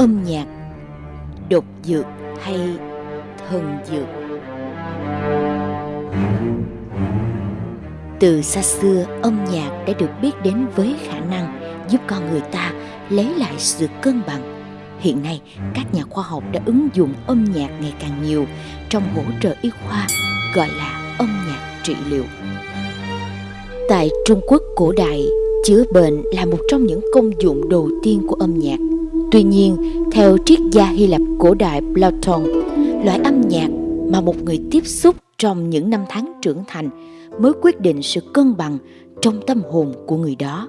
âm nhạc, độc dược hay thần dược. Từ xa xưa, âm nhạc đã được biết đến với khả năng giúp con người ta lấy lại sự cân bằng. Hiện nay, các nhà khoa học đã ứng dụng âm nhạc ngày càng nhiều trong hỗ trợ y khoa, gọi là âm nhạc trị liệu. Tại trung quốc cổ đại, chữa bệnh là một trong những công dụng đầu tiên của âm nhạc. Tuy nhiên, theo triết gia Hy Lạp cổ đại Platon, loại âm nhạc mà một người tiếp xúc trong những năm tháng trưởng thành mới quyết định sự cân bằng trong tâm hồn của người đó.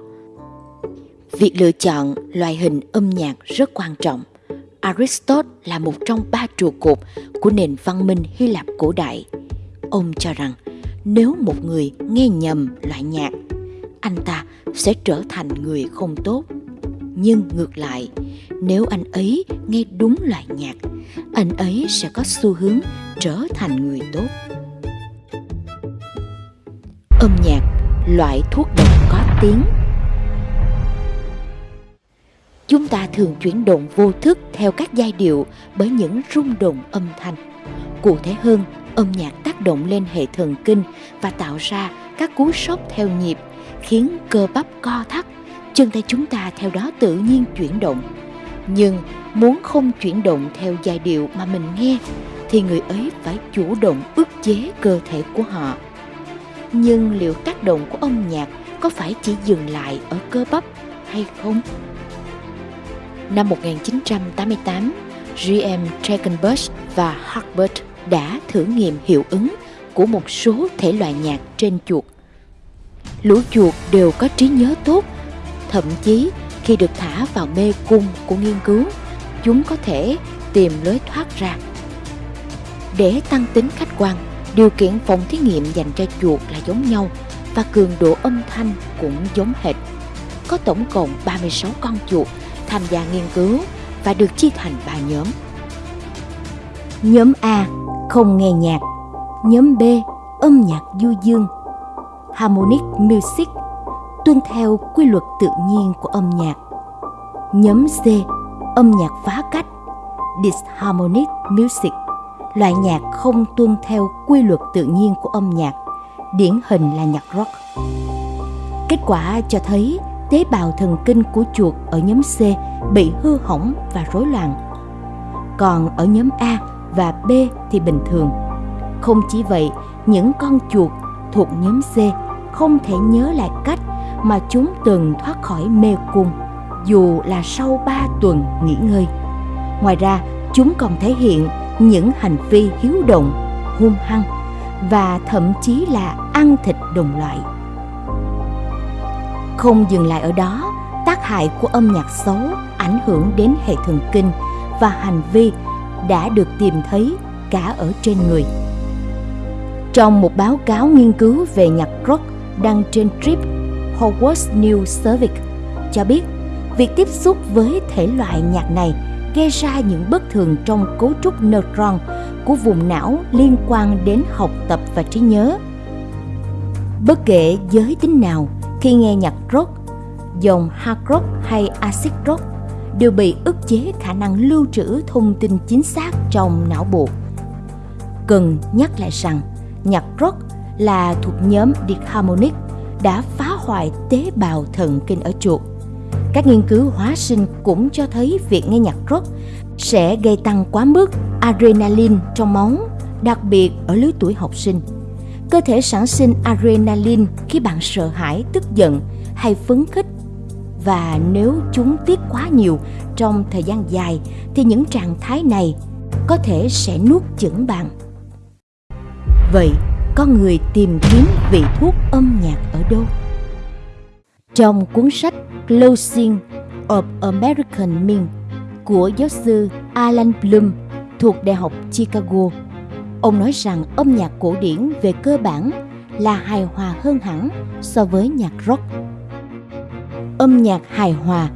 Việc lựa chọn loại hình âm nhạc rất quan trọng. Aristotle là một trong ba trụ cột của nền văn minh Hy Lạp cổ đại. Ông cho rằng nếu một người nghe nhầm loại nhạc, anh ta sẽ trở thành người không tốt. Nhưng ngược lại, nếu anh ấy nghe đúng loại nhạc anh ấy sẽ có xu hướng trở thành người tốt. Âm nhạc loại thuốc độc có tiếng. Chúng ta thường chuyển động vô thức theo các giai điệu bởi những rung động âm thanh. Cụ thể hơn âm nhạc tác động lên hệ thần kinh và tạo ra các cú sốc theo nhịp khiến cơ bắp co thắt chân tay chúng ta theo đó tự nhiên chuyển động nhưng muốn không chuyển động theo giai điệu mà mình nghe thì người ấy phải chủ động ức chế cơ thể của họ nhưng liệu tác động của âm nhạc có phải chỉ dừng lại ở cơ bắp hay không? Năm 1988, GM Dragonbush và Harbert đã thử nghiệm hiệu ứng của một số thể loại nhạc trên chuột. Lũ chuột đều có trí nhớ tốt, thậm chí khi được thả vào mê cung của nghiên cứu chúng có thể tìm lối thoát ra. Để tăng tính khách quan điều kiện phòng thí nghiệm dành cho chuột là giống nhau và cường độ âm thanh cũng giống hệt. Có tổng cộng 36 con chuột tham gia nghiên cứu và được chia thành 3 nhóm. Nhóm A không nghe nhạc, nhóm B âm nhạc du dương, harmonic music tuân theo quy luật tự nhiên của âm nhạc. Nhóm C, âm nhạc phá cách, disharmonic music, loại nhạc không tuân theo quy luật tự nhiên của âm nhạc, điển hình là nhạc rock. Kết quả cho thấy tế bào thần kinh của chuột ở nhóm C bị hư hỏng và rối loạn. Còn ở nhóm A và B thì bình thường. Không chỉ vậy, những con chuột thuộc nhóm C không thể nhớ lại cách mà chúng từng thoát khỏi mê cung dù là sau 3 tuần nghỉ ngơi. Ngoài ra, chúng còn thể hiện những hành vi hiếu động, hung hăng và thậm chí là ăn thịt đồng loại. Không dừng lại ở đó, tác hại của âm nhạc xấu ảnh hưởng đến hệ thần kinh và hành vi đã được tìm thấy cả ở trên người. Trong một báo cáo nghiên cứu về nhạc rock đăng trên Trip Hogwarts News Service cho biết việc tiếp xúc với thể loại nhạc này gây ra những bất thường trong cấu trúc neutron của vùng não liên quan đến học tập và trí nhớ. Bất kể giới tính nào, khi nghe nhạc rock, dòng hard rock hay acid rock đều bị ức chế khả năng lưu trữ thông tin chính xác trong não bộ. Cần nhắc lại rằng, nhạc rock là thuộc nhóm disharmonic đã phá hoại tế bào thần kinh ở chuột. Các nghiên cứu hóa sinh cũng cho thấy việc nghe nhạc rock sẽ gây tăng quá mức adrenaline trong máu, đặc biệt ở lứa tuổi học sinh. Cơ thể sản sinh adrenaline khi bạn sợ hãi, tức giận hay phấn khích và nếu chúng tiết quá nhiều trong thời gian dài thì những trạng thái này có thể sẽ nuốt chửng bạn. Vậy, con người tìm kiếm vị thuốc âm nhạc ở đâu? Trong cuốn sách Closing of American Men của giáo sư Alan Bloom thuộc Đại học Chicago, ông nói rằng âm nhạc cổ điển về cơ bản là hài hòa hơn hẳn so với nhạc rock. Âm nhạc hài hòa,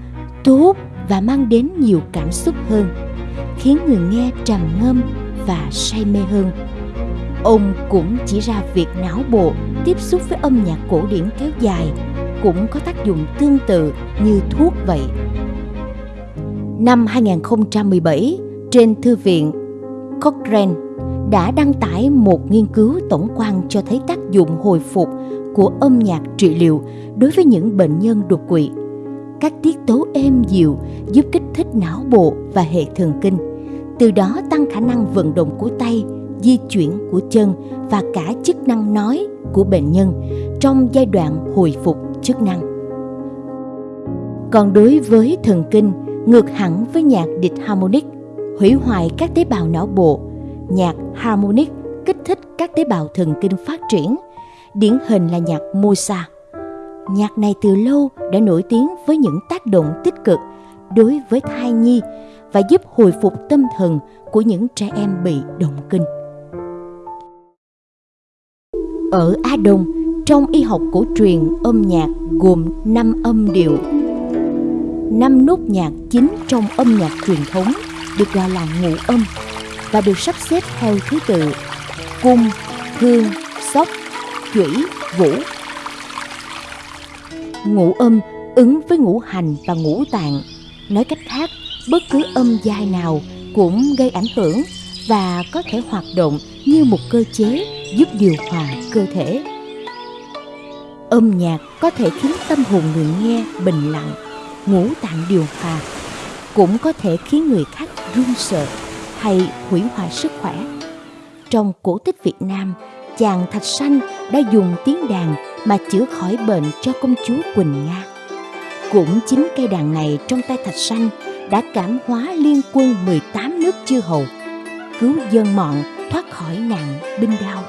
tốt và mang đến nhiều cảm xúc hơn, khiến người nghe trầm ngâm và say mê hơn Ông cũng chỉ ra việc não bộ tiếp xúc với âm nhạc cổ điển kéo dài cũng có tác dụng tương tự như thuốc vậy. Năm 2017, trên thư viện Cochrane đã đăng tải một nghiên cứu tổng quan cho thấy tác dụng hồi phục của âm nhạc trị liệu đối với những bệnh nhân đột quỵ. Các tiết tấu êm dịu giúp kích thích não bộ và hệ thần kinh, từ đó tăng khả năng vận động của tay, di chuyển của chân và cả chức năng nói của bệnh nhân trong giai đoạn hồi phục chức năng. Còn đối với thần kinh, ngược hẳn với nhạc địch harmonic, hủy hoại các tế bào não bộ, nhạc harmonic kích thích các tế bào thần kinh phát triển, điển hình là nhạc Mozart. Nhạc này từ lâu đã nổi tiếng với những tác động tích cực đối với thai nhi và giúp hồi phục tâm thần của những trẻ em bị động kinh. Ở Á Đông, trong y học cổ truyền âm nhạc gồm 5 âm điệu. Năm nốt nhạc chính trong âm nhạc truyền thống được gọi là ngũ âm và được sắp xếp theo thứ tự cung, hương, sóc, chủy, vũ. Ngũ âm ứng với ngũ hành và ngũ tạng. Nói cách khác, bất cứ âm dài nào cũng gây ảnh hưởng và có thể hoạt động như một cơ chế giúp điều hòa cơ thể. Âm nhạc có thể khiến tâm hồn người nghe bình lặng, ngũ tạng điều hòa, cũng có thể khiến người khác run sợ hay hủy hoại sức khỏe. Trong cổ tích Việt Nam, chàng Thạch Sanh đã dùng tiếng đàn mà chữa khỏi bệnh cho công chúa Quỳnh Nga. Cũng chính cây đàn này trong tay Thạch Sanh đã cảm hóa liên quân 18 nước chư hầu, cứu dân mọn thoát khỏi nạn binh đao.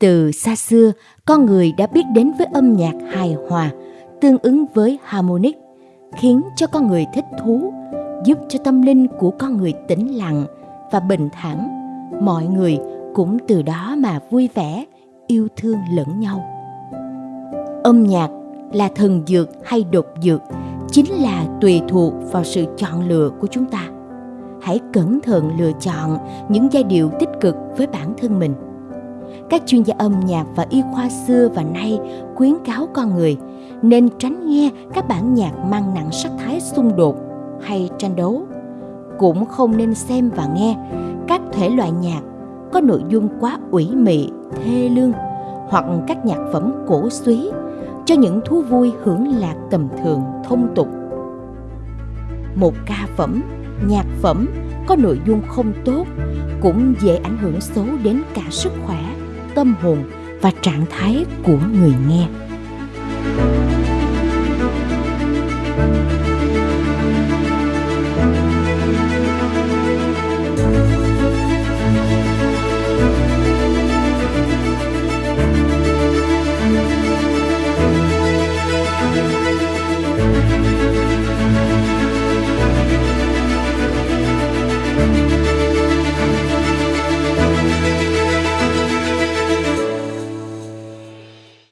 Từ xa xưa, con người đã biết đến với âm nhạc hài hòa, tương ứng với harmonic, khiến cho con người thích thú, giúp cho tâm linh của con người tĩnh lặng và bình thản. Mọi người cũng từ đó mà vui vẻ, yêu thương lẫn nhau. Âm nhạc là thần dược hay độc dược chính là tùy thuộc vào sự chọn lựa của chúng ta. Hãy cẩn thận lựa chọn những giai điệu tích cực với bản thân mình các chuyên gia âm nhạc và y khoa xưa và nay khuyến cáo con người nên tránh nghe các bản nhạc mang nặng sắc thái xung đột hay tranh đấu. Cũng không nên xem và nghe các thể loại nhạc có nội dung quá ủy mị, thê lương hoặc các nhạc phẩm cổ suý cho những thú vui hưởng lạc tầm thường, thông tục. Một ca phẩm, nhạc phẩm có nội dung không tốt cũng dễ ảnh hưởng xấu đến cả sức khỏe tâm hồn và trạng thái của người nghe.